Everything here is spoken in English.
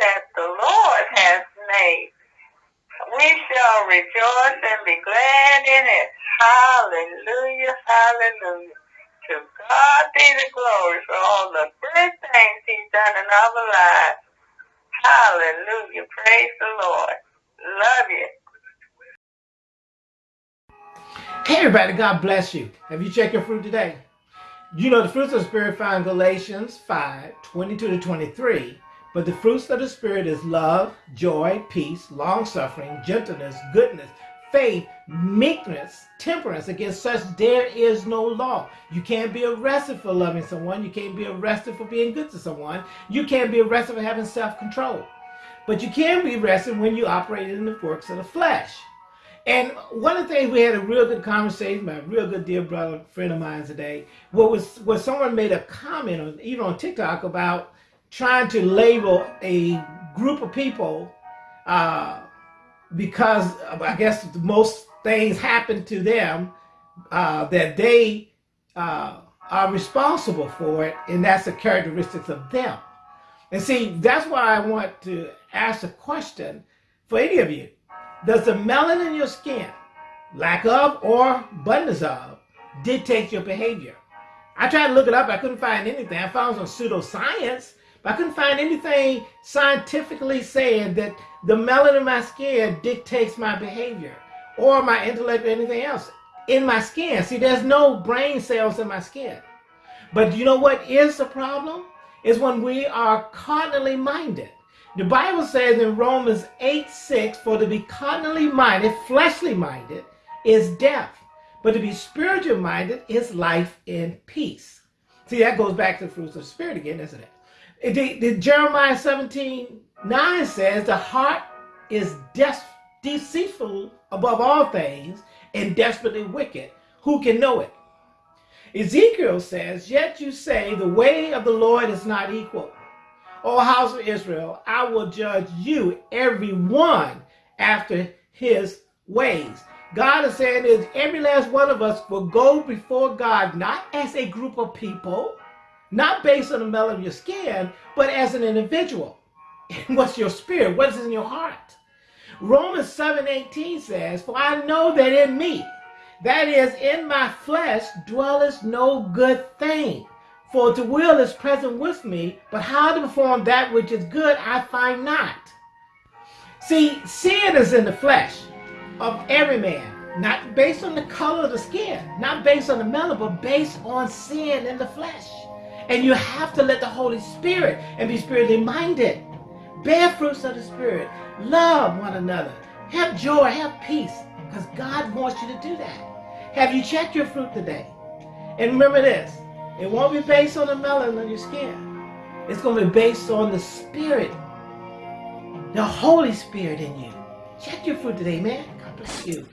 that the Lord has made. We shall rejoice and be glad in it. Hallelujah, hallelujah. To God be the glory for all the good things he's done in our lives. Hallelujah. Praise the Lord. Love you. Hey everybody, God bless you. Have you checked your fruit today? You know the fruits of the Spirit found Galatians 5, 22 to 23. But the fruits of the Spirit is love, joy, peace, long-suffering, gentleness, goodness, faith, meekness, temperance. Against such there is no law. You can't be arrested for loving someone. You can't be arrested for being good to someone. You can't be arrested for having self-control. But you can be arrested when you operate in the works of the flesh. And one of the things we had a real good conversation, my real good dear brother, friend of mine today, what was someone made a comment on even on TikTok about trying to label a group of people uh, because I guess most things happen to them uh, that they uh, are responsible for it, and that's the characteristics of them. And see, that's why I want to ask a question for any of you. Does the melanin in your skin, lack of or abundance of, dictate your behavior? I tried to look it up. I couldn't find anything. I found some pseudoscience I couldn't find anything scientifically saying that the melanin in my skin dictates my behavior or my intellect or anything else in my skin. See, there's no brain cells in my skin. But you know what is the problem? Is when we are carnally minded. The Bible says in Romans 8, 6, for to be carnally minded, fleshly minded, is death. But to be spiritual minded is life and peace. See, that goes back to the fruits of the Spirit again, isn't it? The, the Jeremiah 17, 9 says, the heart is deceitful above all things and desperately wicked. Who can know it? Ezekiel says, Yet you say, the way of the Lord is not equal. O house of Israel, I will judge you, every one, after his ways. God is saying is every last one of us will go before God, not as a group of people, not based on the color of your skin, but as an individual. And what's your spirit? What's in your heart? Romans 7 18 says, For I know that in me, that is, in my flesh, dwelleth no good thing. For the will is present with me, but how to perform that which is good I find not. See, sin is in the flesh of every man, not based on the color of the skin, not based on the melon, but based on sin in the flesh. And you have to let the Holy Spirit and be spiritually minded. Bear fruits of the Spirit. Love one another. Have joy, have peace, because God wants you to do that. Have you checked your fruit today? And remember this, it won't be based on the melon on your skin. It's going to be based on the Spirit, the Holy Spirit in you. Check your fruit today, man. God bless you.